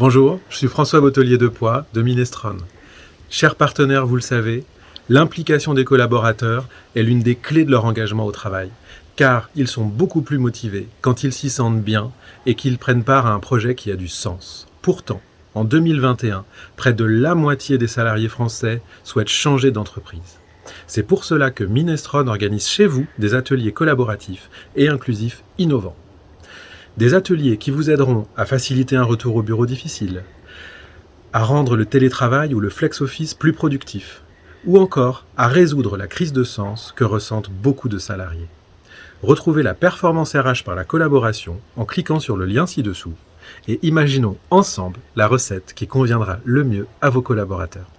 Bonjour, je suis François Bottelier de Poix de Minestrone. Chers partenaires, vous le savez, l'implication des collaborateurs est l'une des clés de leur engagement au travail, car ils sont beaucoup plus motivés quand ils s'y sentent bien et qu'ils prennent part à un projet qui a du sens. Pourtant, en 2021, près de la moitié des salariés français souhaitent changer d'entreprise. C'est pour cela que Minestrone organise chez vous des ateliers collaboratifs et inclusifs innovants. Des ateliers qui vous aideront à faciliter un retour au bureau difficile, à rendre le télétravail ou le flex-office plus productif, ou encore à résoudre la crise de sens que ressentent beaucoup de salariés. Retrouvez la performance RH par la collaboration en cliquant sur le lien ci-dessous et imaginons ensemble la recette qui conviendra le mieux à vos collaborateurs.